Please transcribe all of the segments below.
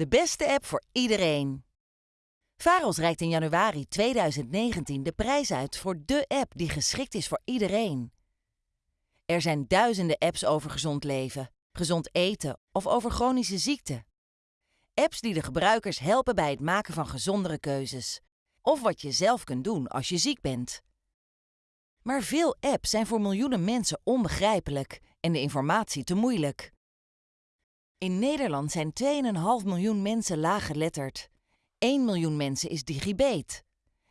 De beste app voor iedereen. Faros reikt in januari 2019 de prijs uit voor de app die geschikt is voor iedereen. Er zijn duizenden apps over gezond leven, gezond eten of over chronische ziekten. Apps die de gebruikers helpen bij het maken van gezondere keuzes. Of wat je zelf kunt doen als je ziek bent. Maar veel apps zijn voor miljoenen mensen onbegrijpelijk en de informatie te moeilijk. In Nederland zijn 2,5 miljoen mensen laaggeletterd. 1 miljoen mensen is digibeet.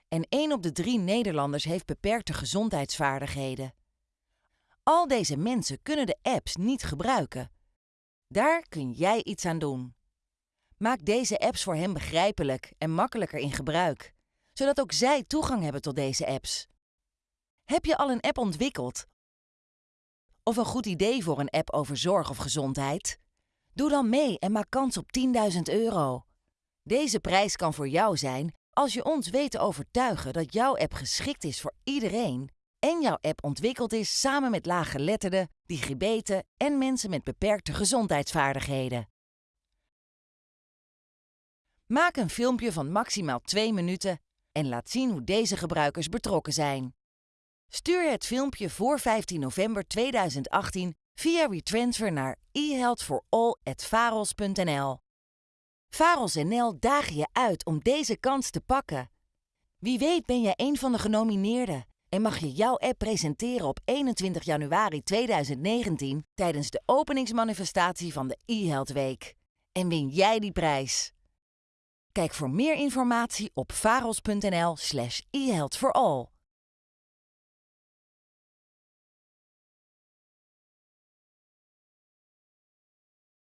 En 1 op de 3 Nederlanders heeft beperkte gezondheidsvaardigheden. Al deze mensen kunnen de apps niet gebruiken. Daar kun jij iets aan doen. Maak deze apps voor hen begrijpelijk en makkelijker in gebruik, zodat ook zij toegang hebben tot deze apps. Heb je al een app ontwikkeld? Of een goed idee voor een app over zorg of gezondheid? Doe dan mee en maak kans op 10.000 euro. Deze prijs kan voor jou zijn als je ons weet te overtuigen dat jouw app geschikt is voor iedereen en jouw app ontwikkeld is samen met laaggeletterden, digibeten en mensen met beperkte gezondheidsvaardigheden. Maak een filmpje van maximaal 2 minuten en laat zien hoe deze gebruikers betrokken zijn. Stuur het filmpje voor 15 november 2018 via retransfer naar ehealthforall@faros.nl. Faros NL dagen je uit om deze kans te pakken. Wie weet ben jij een van de genomineerden en mag je jouw app presenteren op 21 januari 2019 tijdens de openingsmanifestatie van de eHealth Week. En win jij die prijs. Kijk voor meer informatie op faros.nl/slash eHealthforall.